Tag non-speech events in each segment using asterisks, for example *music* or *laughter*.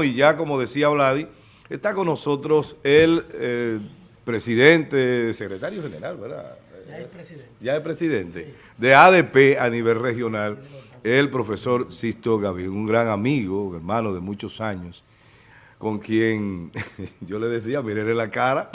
Y ya como decía Vladi, está con nosotros el eh, presidente, secretario general, ¿verdad? Ya es presidente. Ya es presidente de ADP a nivel regional, el profesor Sisto Gavín, un gran amigo, hermano de muchos años, con quien *laughs* yo le decía, mírenle la cara,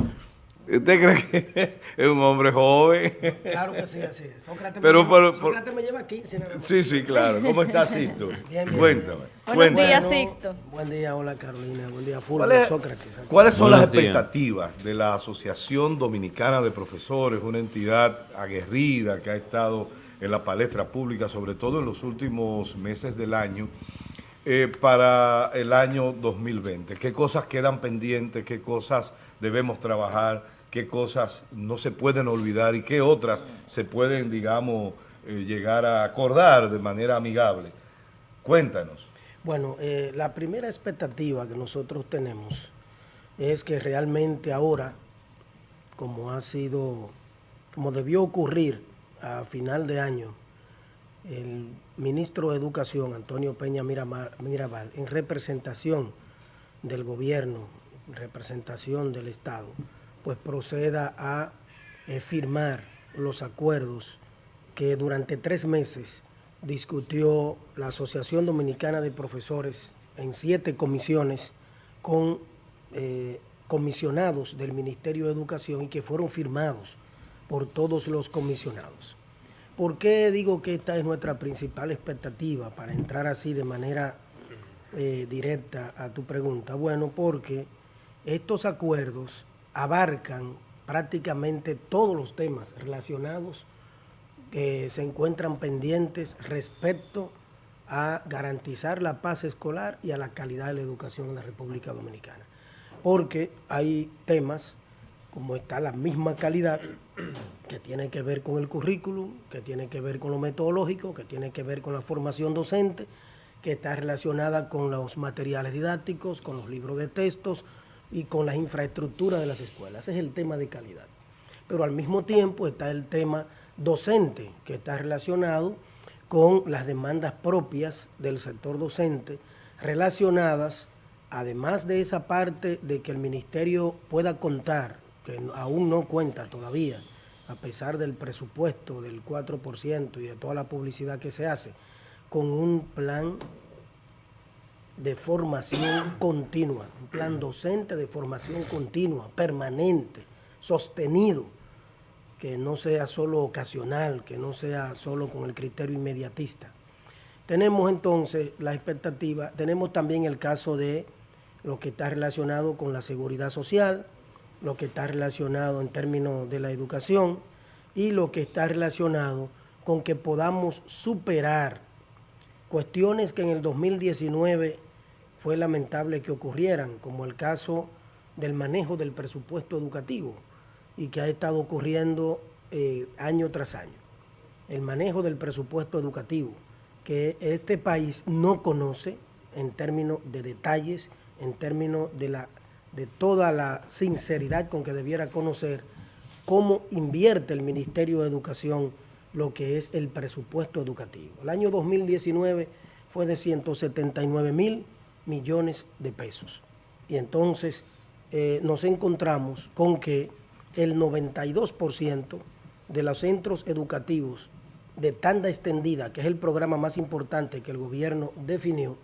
¿Usted cree que *laughs* es un hombre joven? Claro que sí, así es. Sócrates, Pero, me, pero, lleva, Sócrates me lleva 15. nada más. Sí, sí, claro. ¿Cómo está Sisto? *laughs* Bien, bien. Cuéntame. Buenos cuéntame. días, Bueno, Sixto. Buen día, hola Carolina. Buen día, ¿Cuál Fulvio, es- Sócrates. ¿Cuáles son Buenos las días. expectativas de la Asociación Dominicana de Profesores, una entidad aguerrida que ha estado en la palestra pública, sobre todo en los últimos meses del año, eh, para el año 2020? ¿Qué cosas quedan pendientes? ¿Qué cosas debemos trabajar? ¿Qué cosas no se pueden olvidar? ¿Y qué otras se pueden, digamos, eh, llegar a acordar de manera amigable? Cuéntanos. Bueno, eh, la primera expectativa que nosotros tenemos es que realmente ahora, como ha sido, como debió ocurrir a final de año, el ministro de Educación, Antonio Peña Mirabal, en representación del gobierno, en representación del Estado, pues proceda a eh, firmar los acuerdos que durante tres meses discutió la Asociación Dominicana de Profesores en siete comisiones con eh, comisionados del Ministerio de Educación y que fueron firmados por todos los comisionados. ¿Por qué digo que esta es nuestra principal expectativa para entrar así de manera eh, directa a tu pregunta? Bueno, porque estos acuerdos abarcan prácticamente todos los temas relacionados que se encuentran pendientes respecto a garantizar la paz escolar y a la calidad de la educación en la República Dominicana. Porque hay temas como está la misma calidad que tiene que ver con el currículum, que tiene que ver con lo metodológico, que tiene que ver con la formación docente, que está relacionada con los materiales didácticos, con los libros de textos y con las infraestructuras de las escuelas. Ese es el tema de calidad. Pero al mismo tiempo está el tema docente, que está relacionado con las demandas propias del sector docente, relacionadas, además de esa parte de que el ministerio pueda contar, que aún no cuenta todavía, a pesar del presupuesto del 4% y de toda la publicidad que se hace, con un plan de formación continua, un plan docente de formación continua, permanente, sostenido, que no sea solo ocasional, que no sea solo con el criterio inmediatista. Tenemos entonces la expectativa, tenemos también el caso de lo que está relacionado con la seguridad social, lo que está relacionado en términos de la educación y lo que está relacionado con que podamos superar cuestiones que en el 2019 fue lamentable que ocurrieran, como el caso del manejo del presupuesto educativo y que ha estado ocurriendo eh, año tras año. El manejo del presupuesto educativo, que este país no conoce en términos de detalles, en términos de, la, de toda la sinceridad con que debiera conocer cómo invierte el Ministerio de Educación lo que es el presupuesto educativo. El año 2019 fue de 179 mil millones de pesos. Y entonces eh, nos encontramos con que el 92% de los centros educativos de tanda extendida, que es el programa más importante que el gobierno definió,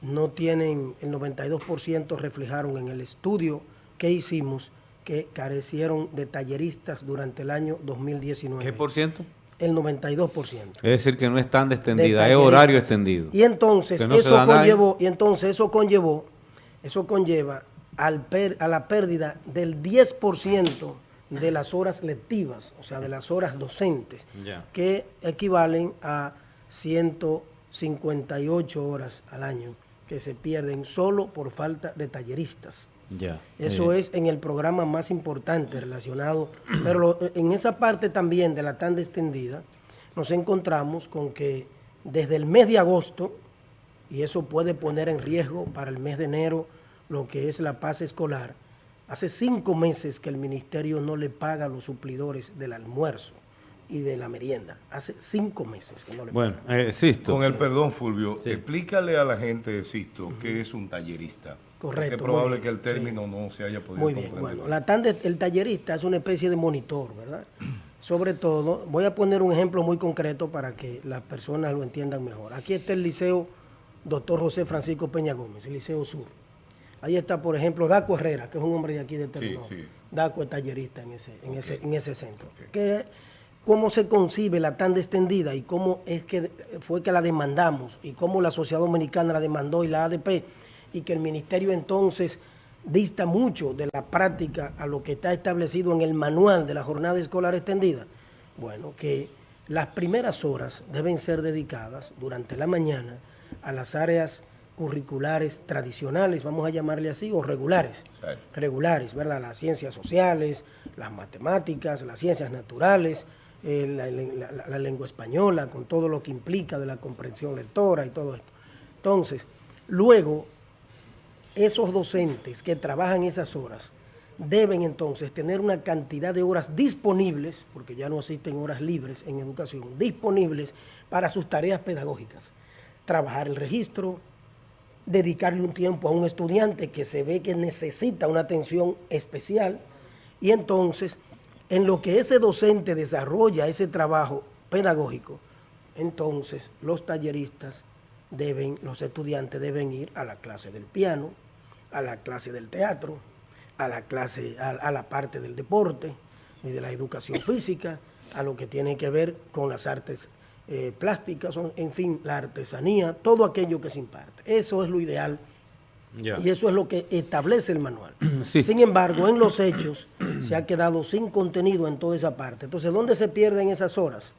no tienen, el 92% reflejaron en el estudio que hicimos que carecieron de talleristas durante el año 2019. ¿Qué por ciento? El 92%. Es decir, que no es tan extendida, es horario extendido. Y entonces no eso conllevó, y entonces eso conllevó, eso conlleva al per- a la pérdida del 10% de las horas lectivas, o sea, de las horas docentes, que equivalen a 158 horas al año que se pierden solo por falta de talleristas. Ya. Eso Eh, es en el programa más importante relacionado, pero lo- en esa parte también de la tanda extendida, nos encontramos con que desde el mes de agosto, y eso puede poner en riesgo para el mes de enero lo que es la paz escolar, hace cinco meses que el ministerio no le paga a los suplidores del almuerzo y de la merienda. Hace cinco meses que no le Bueno, eh, Sisto. Con el perdón, Fulvio, explícale a la gente, Sisto, qué es un tallerista. Correcto. Es probable que el término no se haya podido Muy bien, comprender. bueno, la tanda, el tallerista es una especie de monitor, ¿verdad? *clears throat* Sobre todo, voy a poner un ejemplo muy concreto para que las personas lo entiendan mejor. Aquí está el liceo Doctor José Francisco Peña Gómez, el Liceo Sur. Ahí está, por ejemplo, Daco Herrera, que es un hombre de aquí de Terminó. sí. Daco es tallerista en ese, en ese, en ese centro. Que, ¿Cómo se concibe la tanda extendida y cómo es que fue que la demandamos y cómo la Sociedad Dominicana la demandó y la ADP y que el ministerio entonces dista mucho de la práctica a lo que está establecido en el manual de la jornada escolar extendida? Bueno, que las primeras horas deben ser dedicadas durante la mañana a las áreas curriculares tradicionales, vamos a llamarle así, o regulares. Exacto. Regulares, ¿verdad? Las ciencias sociales, las matemáticas, las ciencias naturales, eh, la, la- lengua española, con todo lo que implica de la comprensión lectora y todo esto. Entonces, luego, esos docentes que trabajan esas horas deben entonces tener una cantidad de horas disponibles, porque ya no existen horas libres en educación, disponibles para sus tareas pedagógicas. Trabajar el registro, dedicarle un tiempo a un estudiante que se ve que necesita una atención especial y entonces en lo que ese docente desarrolla ese trabajo pedagógico, entonces los talleristas deben, los estudiantes deben ir a la clase del piano, a la clase del teatro, a la clase, a, a la parte del deporte y de la educación *laughs* física, a lo que tiene que ver con las artes eh, plásticas, en fin, la artesanía, todo aquello que se imparte. Eso es lo ideal Y eso es lo que establece el manual. *clears throat* Sí. Sin embargo, en los hechos se ha quedado sin contenido en toda esa parte. Entonces, ¿dónde se pierden esas horas?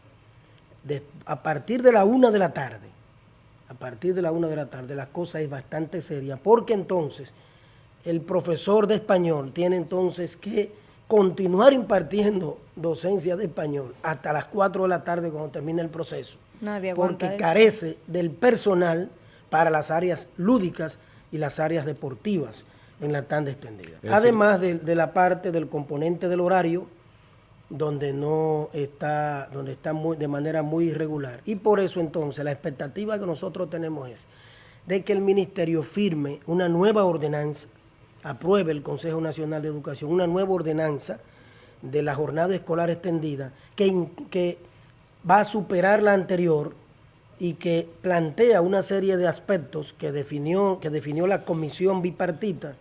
De- a partir de la una de la tarde, a partir de la una de la tarde, la cosa es bastante seria, porque entonces el profesor de español tiene entonces que continuar impartiendo docencia de español hasta las 4 de la tarde cuando termine el proceso. Nadie porque eso. carece del personal para las áreas lúdicas y las áreas deportivas en la tanda extendida. Es Además de, de la parte del componente del horario, donde no está, donde está muy, de manera muy irregular. Y por eso entonces la expectativa que nosotros tenemos es de que el ministerio firme una nueva ordenanza, apruebe el Consejo Nacional de Educación, una nueva ordenanza de la jornada escolar extendida que, que va a superar la anterior y que plantea una serie de aspectos que definió, que definió la comisión bipartita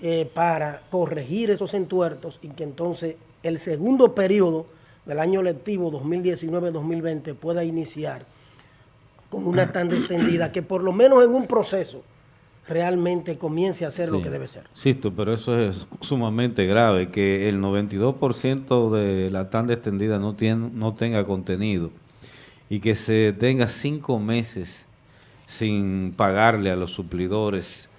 eh, para corregir esos entuertos y que entonces el segundo periodo del año lectivo 2019-2020 pueda iniciar con una tanda extendida que por lo menos en un proceso realmente comience a hacer lo que debe ser. Sisto, pero eso es sumamente grave, que el 92% de la tanda extendida no, tiene, no tenga contenido y que se tenga cinco meses sin pagarle a los suplidores.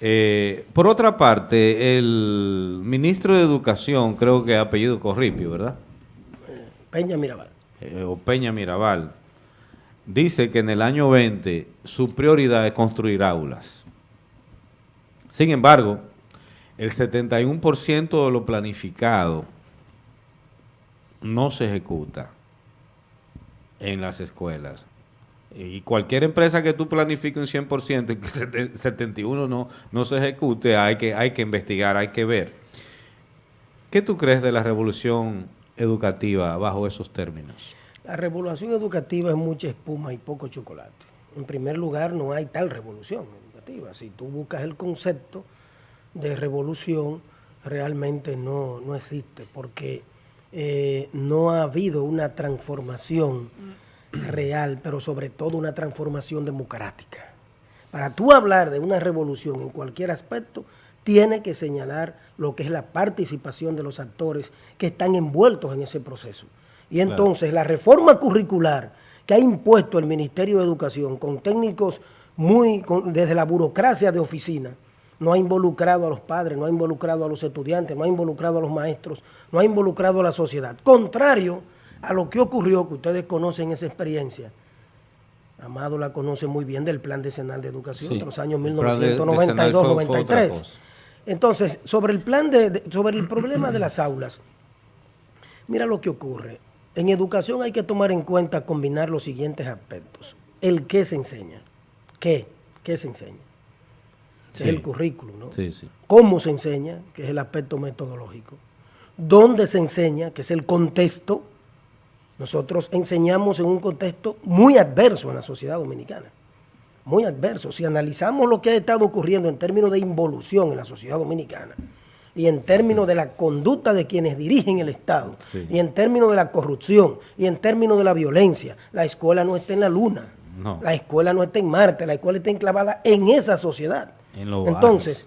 Eh, por otra parte, el ministro de Educación, creo que apellido Corripio, ¿verdad? Peña Mirabal. Eh, o Peña Mirabal, dice que en el año 20 su prioridad es construir aulas. Sin embargo, el 71% de lo planificado no se ejecuta en las escuelas. Y cualquier empresa que tú planifiques un 100% y que el 71 no, no se ejecute, hay que, hay que investigar, hay que ver. ¿Qué tú crees de la revolución educativa bajo esos términos? La revolución educativa es mucha espuma y poco chocolate. En primer lugar, no hay tal revolución educativa. Si tú buscas el concepto de revolución, realmente no, no existe, porque eh, no ha habido una transformación real, pero sobre todo una transformación democrática. Para tú hablar de una revolución en cualquier aspecto, tiene que señalar lo que es la participación de los actores que están envueltos en ese proceso. Y Claro. entonces la reforma curricular que ha impuesto el Ministerio de Educación con técnicos muy, con- desde la burocracia de oficina, no ha involucrado a los padres, no ha involucrado a los estudiantes, no ha involucrado a los maestros, no ha involucrado a la sociedad. Contrario a lo que ocurrió, que ustedes conocen esa experiencia, Amado la conoce muy bien del Plan Decenal de Educación Sí, de los años el plan de- decenal fue- fue otra 1992-93. cosa. Entonces, sobre el plan de, de- sobre el problema de las aulas, mira lo que ocurre. en educación hay que tomar en cuenta combinar los siguientes aspectos. El qué se enseña. ¿Qué? ¿Qué se enseña? Sí. Es el currículum, ¿no? Sí, sí. ¿Cómo se enseña? Que es el aspecto metodológico. ¿Dónde se enseña? Que es el contexto. Nosotros enseñamos en un contexto muy adverso en la sociedad dominicana. Muy adverso. Si analizamos lo que ha estado ocurriendo en términos de involución en la sociedad dominicana, y en términos de la conducta de quienes dirigen el Estado, Sí. y en términos de la corrupción, y en términos de la violencia, la escuela no está en la luna, No. la escuela no está en Marte, la escuela está enclavada en esa sociedad. Entonces,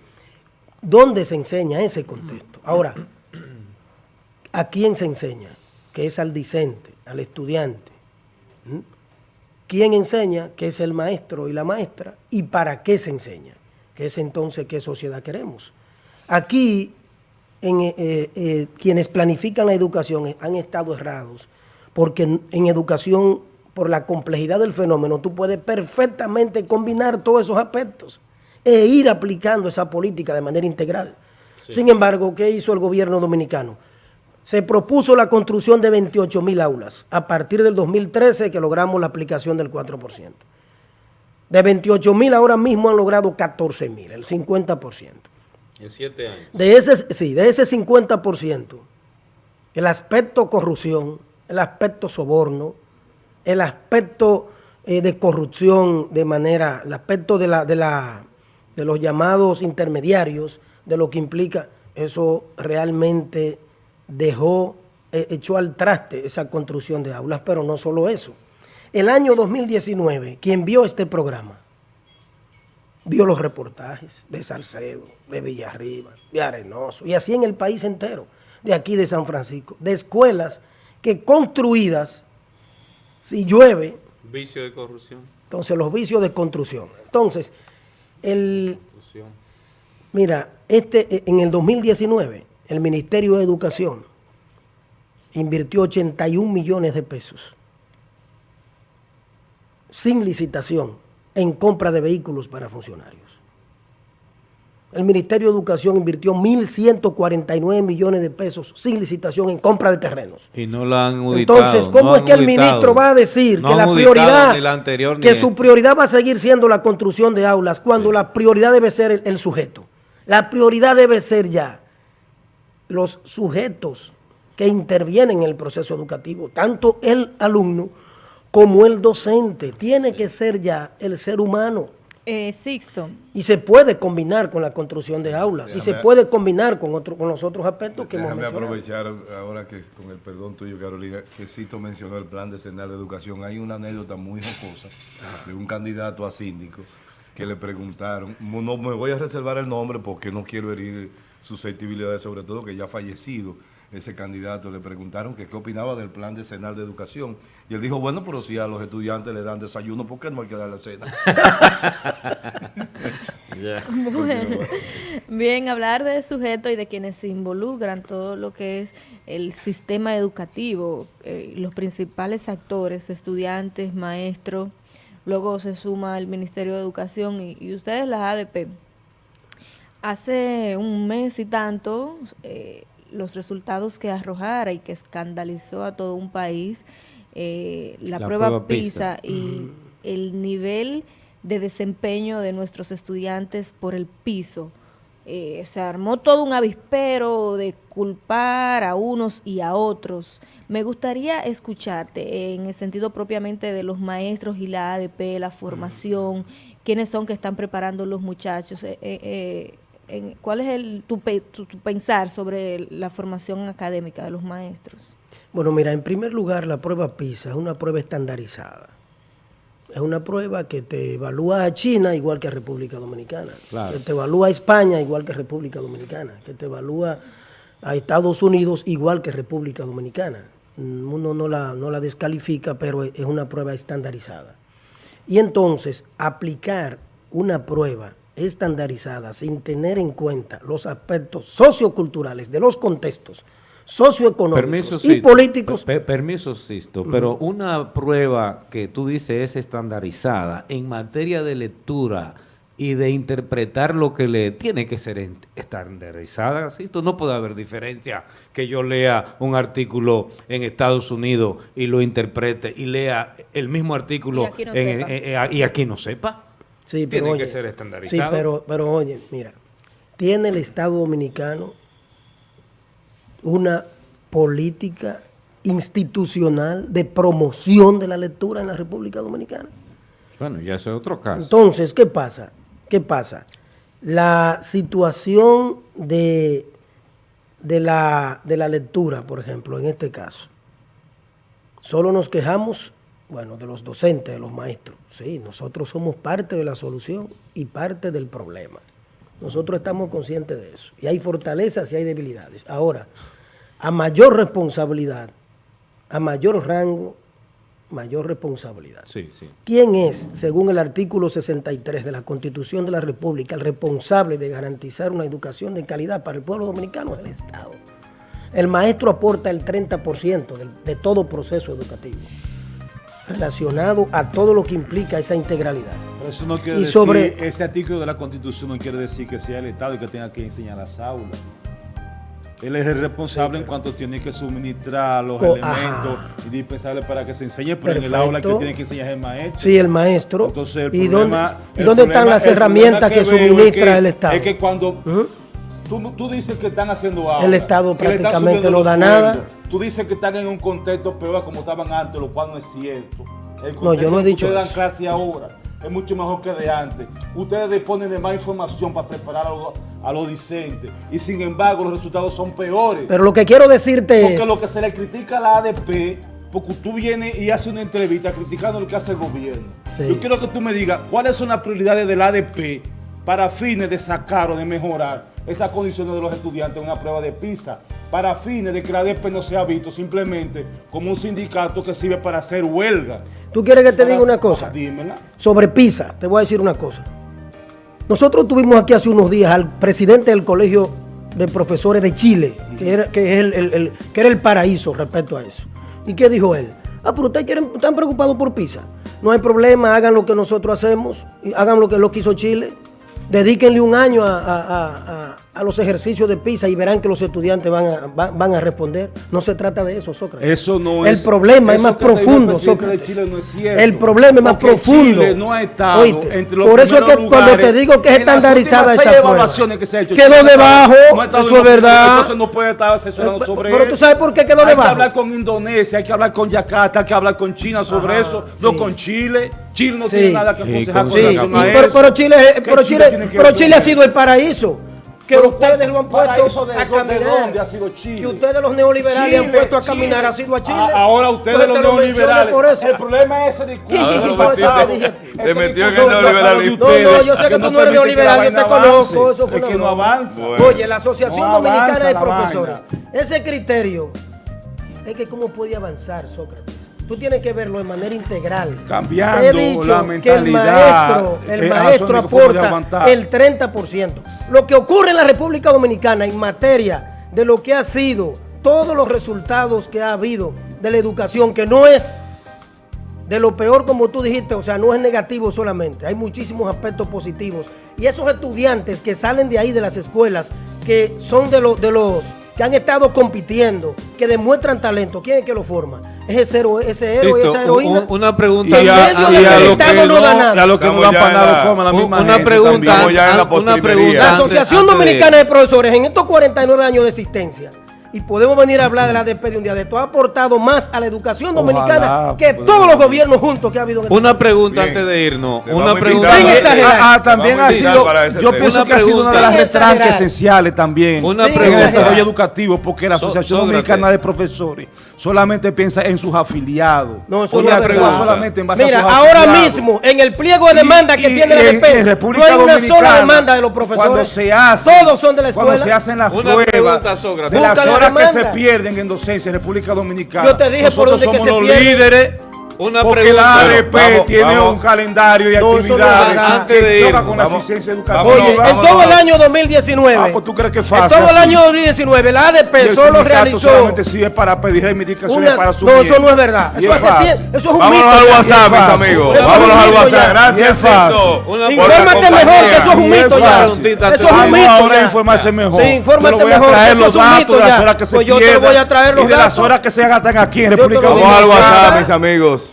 ¿dónde se enseña ese contexto? Ahora, ¿a quién se enseña? Que es al discente, al estudiante. ¿Mm? ¿Quién enseña? Que es el maestro y la maestra. ¿Y para qué se enseña? Que es entonces qué sociedad queremos. Aquí, eh, eh, quienes planifican la educación han estado errados, porque en educación, por la complejidad del fenómeno, tú puedes perfectamente combinar todos esos aspectos e ir aplicando esa política de manera integral. Sin embargo, ¿qué hizo el gobierno dominicano? Se propuso la construcción de 28 mil aulas a partir del 2013 que logramos la aplicación del 4%. De 28 mil ahora mismo han logrado 14 mil, el 50%. En siete años. De ese, sí, de ese 50%, el aspecto corrupción, el aspecto soborno, el aspecto eh, de corrupción de manera, el aspecto de, la, de, la, de los llamados intermediarios, de lo que implica, eso realmente dejó, eh, echó al traste esa construcción de aulas, pero no solo eso. El año 2019, quien vio este programa, vio los reportajes de Salcedo, de Villarriba, de Arenoso, y así en el país entero, de aquí de San Francisco, de escuelas que construidas, si llueve, Vicio de corrupción. entonces los vicios de construcción. Entonces, el, mira, este, eh, en el 2019, el Ministerio de Educación invirtió 81 millones de pesos sin licitación en compra de vehículos para funcionarios. El Ministerio de Educación invirtió 1.149 millones de pesos sin licitación en compra de terrenos. Y no la han auditado. Entonces, ¿cómo no es que el ministro va a decir No que la prioridad, ni la anterior, que su prioridad va a seguir siendo la construcción de aulas, cuando la prioridad debe ser el, el sujeto? La prioridad debe ser ya los sujetos que intervienen en el proceso educativo, tanto el alumno como el docente. Tiene que ser ya el ser humano. Eh, Sixto, Y se puede combinar con la construcción de aulas. y se Déjame- puede combinar con, otro, con los otros aspectos que hemos Déjame mencionado. aprovechar ahora que, con el perdón tuyo, Carolina, que Cito mencionó el plan decenal de educación. Hay una anécdota muy jocosa de un candidato a síndico que le preguntaron, no no me voy a reservar el nombre porque no quiero herir susceptibilidades, sobre todo que ya ha fallecido ese candidato, le preguntaron que qué opinaba del plan decenal de educación. Y él dijo, bueno, pero si a los estudiantes le dan desayuno, ¿por qué no hay que dar la cena? *laughs* Bueno, bien, hablar de sujeto y de quienes se involucran, todo lo que es el sistema educativo, eh, los principales actores, estudiantes, maestros, luego se suma el Ministerio de Educación y, y ustedes la ADP. Hace un mes y tanto, eh, los resultados que arrojara y que escandalizó a todo un país, eh, la, La prueba, prueba PISA. PISA y el nivel de desempeño de nuestros estudiantes por el piso. Eh, se armó todo un avispero de culpar a unos y a otros. Me gustaría escucharte en el sentido propiamente de los maestros y la ADP, la formación, quiénes son que están preparando los muchachos, eh, eh, eh, en- cuál es el, tu, pe- tu- tu pensar sobre la formación académica de los maestros. Bueno, mira, en primer lugar, la prueba PISA es una prueba estandarizada. Es una prueba que te evalúa a China igual que a República Dominicana. Claro. Que te evalúa a España igual que República Dominicana. Que te evalúa a Estados Unidos igual que República Dominicana. Uno no la, no la descalifica, pero es una prueba estandarizada. Y entonces, aplicar una prueba estandarizada sin tener en cuenta los aspectos socioculturales de los contextos socioeconómicos Permiso, y Sisto. políticos Pe- permiso, Sisto, pero una prueba que tú dices es estandarizada en materia de lectura y de interpretar lo que le tiene que ser estandarizada. ¿sí? Esto no puede haber diferencia que yo lea un artículo en Estados Unidos y lo interprete y lea el mismo artículo Y aquí no en- sepa. en- en- y aquí no sepa. Sí, Tiene pero que oye, ser Sí, estandarizado. pero, pero oye, mira, tiene el Estado Dominicano una política institucional de promoción de la lectura en la República Dominicana. Bueno, ya ese es otro caso. Entonces, ¿qué pasa? ¿Qué pasa? La situación de, de, la, de la lectura, por ejemplo, en este caso, solo nos quejamos, bueno, de los docentes, de los maestros. Sí, nosotros somos parte de la solución y parte del problema. Nosotros estamos conscientes de eso. Y hay fortalezas y hay debilidades. Ahora, a mayor responsabilidad, a mayor rango, mayor responsabilidad. Sí, sí. ¿Quién es, según el artículo 63 de la Constitución de la República, el responsable de garantizar una educación de calidad para el pueblo dominicano? El Estado. El maestro aporta el 30% del- de todo proceso educativo relacionado a todo lo que implica esa integralidad. Pero eso no quiere Y decir, sobre- este artículo de la Constitución no quiere decir que sea el Estado el que tenga que enseñar las aulas. Él es el responsable en cuanto tiene que suministrar los elementos ajá. indispensables para que se enseñe, pero en el aula que tiene que enseñar es el maestro. Sí, el maestro. Entonces, el ¿Y problema- dónde, y dónde problema- están las herramientas que, es suministra que- el Estado? Es que cuando. Tú, tú dices que están haciendo aulas, El Estado prácticamente no da nada. Tú dices que están en un contexto peor como estaban antes, lo cual no es cierto. El No, yo no he dicho Ustedes dan clase ahora es mucho mejor que de antes. Ustedes disponen de más información para preparar a los, a los discentes y sin embargo los resultados son peores. Pero lo que quiero decirte porque es... lo que se le critica a la ADP, porque tú vienes y haces una entrevista criticando lo que hace el gobierno. Sí. Yo quiero que tú me digas cuáles son las prioridades del ADP para fines de sacar o de mejorar esas condiciones de los estudiantes en una prueba de PISA, para fines de que la ADP no sea visto simplemente como un sindicato que sirve para hacer huelga. ¿Tú quieres que te Para- diga una cosa? Dímela. Sobre PISA, te voy a decir una cosa. Nosotros tuvimos aquí hace unos días al presidente del Colegio de Profesores de Chile, que era, que es el, el- el- que era el paraíso respecto a eso. ¿Y qué dijo él? Ah, pero ustedes quieren, están preocupados por PISA. No hay problema, hagan lo que nosotros hacemos, y hagan lo que lo que hizo Chile. Dedíquenle un año a, a- los ejercicios de PISA y verán que los estudiantes van a, van, van a responder. No se trata de eso, Sócrates. Eso no el es. problema es eso más que te dijo el profundo, de Sócrates. Chile no es cierto. el problema es más profundo. Chile no ha estado Oíste, entre los por eso es que cuando te digo que es estandarizada esa prueba, evaluaciones que se ha hecho, quedó Chile debajo, no eso en es verdad. Entonces no puede estar asesorando Pero- sobre pero tú sabes por qué quedó Hay debajo. que hablar con Indonesia, hay que hablar con Yakarta, hay que hablar con China sobre Ajá, eso, no con Chile. Chile no Sí. tiene nada que aconsejar con con Sí, relación y a pero, eso. pero Chile, ¿Qué pero Chile, tiene que pero ver Chile con ha sido el paraíso. Que Pero ustedes lo han puesto a caminar. dónde ha sido Chile? Que ustedes los neoliberales han Chile, puesto a Chile. caminar, ha sido a Chile. Ah, ahora ustedes Entonces los neoliberales. por eso. El problema es ese discurso. Te metió en el neoliberalismo. No, no, yo sé que tú no eres neoliberal, yo te conozco, eso fue que no avanza. Bueno. Oye, la Asociación No Dominicana de Profesores, vaina. ese criterio es que cómo puede avanzar Sócrates. Tú tienes que verlo de manera integral. Cambiando He dicho la que el mentalidad, maestro, el eh, maestro aporta el 30%. Lo que ocurre en la República Dominicana en materia de lo que ha sido todos los resultados que ha habido de la educación, que no es de lo peor como tú dijiste, o sea, no es negativo solamente, hay muchísimos aspectos positivos. Y esos estudiantes que salen de ahí de las escuelas, que son de, los de los que han estado compitiendo, que demuestran talento, ¿quién es que lo forma? Es ese héroe, ese héroe Sisto, esa heroína. un- una pregunta. Y a, en medio y a lo que no no, da nada. y a lo que no dan para la- forma, la un- misma una gente pregunta, la una pregunta. La antes- Asociación antes de- Dominicana de Profesores en estos 49 años de existencia, y podemos venir a hablar de la ADP de un día de esto, ha aportado más a la educación dominicana Ojalá, que pues. todos los gobiernos juntos que ha habido en este Una pregunta Bien. antes de irnos. Te Una pregunta. Sin exagerar. Ah, ah, también ha sido, yo tema. pienso Una que ha sido una de las pregunta. retranques esenciales también Una Sin en el pregunta. desarrollo educativo, porque la So- Asociación. Dominicana de Profesores solamente piensa en sus afiliados. No, eso Oye, no solamente en base Mira, a sus ahora afiliados. mismo, en el pliego de Y- demanda que y- tiene la en no República hay una Dominicana, sola demanda de los profesores. Cuando se hace, Todos son de la escuela. Cuando se hacen las Una pruebas pregunta, de las la horas que se pierden en docencia en República Dominicana. Yo te dije por dónde que somos se los pierde. líderes Una Porque pregunta. la ADP vamos, tiene vamos. un calendario de No, no actividades. Antes de que irnos, con la vamos. eficiencia Vámonos, educativa. Oye, en vámonos. todo el año 2019, Ah, pues tú crees que es en fácil. todo el año 2019, la ADP solo realizó solamente sirve para pedir reivindicaciones una... para su No, eso no es verdad. Eso, es hace eso es un Vámonos mito. al ya. WhatsApp, mis amigos. Vámonos al WhatsApp. Gracias, fácil. La Infórmate mejor que eso es un mito ya. Eso es un mito ahora informarse mejor. Sí, infórmate mejor, traer eso los es un datos mito de las ya. horas que se Pues yo te voy a traer los y de las datos. horas que se gastan aquí en República voy a Vamos al Dominicana. WhatsApp, mis amigos.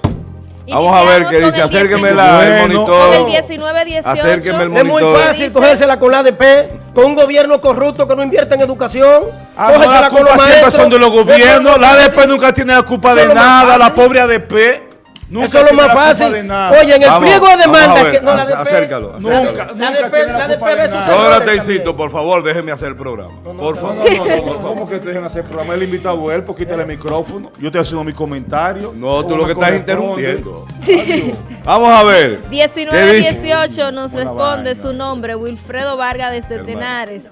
Vamos a ver qué dice. Acérqueme 19. la, el Bueno. Con el monitor. 19-18. Acérqueme el Es muy monitor. fácil Dice- cogérsela con la ADP, con un gobierno corrupto que no invierte en educación. Ah, no, cógesela la con los culpa siempre maestros. son de los gobiernos. La. ADP nunca tiene la culpa de nada. La pobre ADP nunca Eso es lo más la fácil. de. Oye, en el Vamos, pliego de demanda ver, que no la acércalo, Nunca, acércalo. la la ADP culpa de ve sus nada. errores Sócrates, también. Cito, por favor, déjeme hacer el programa. Por favor. No, no, no, ¿Cómo que te dejan hacer programa? Él invitado a él, pues quítale el micrófono. Yo estoy haciendo mi comentario. No, tú lo que estás interrumpiendo. *laughs* Vamos a ver. ¿Qué dice? 19-18 nos Buena responde vaina. su nombre, Wilfredo Vargas desde Hermano. Tenares.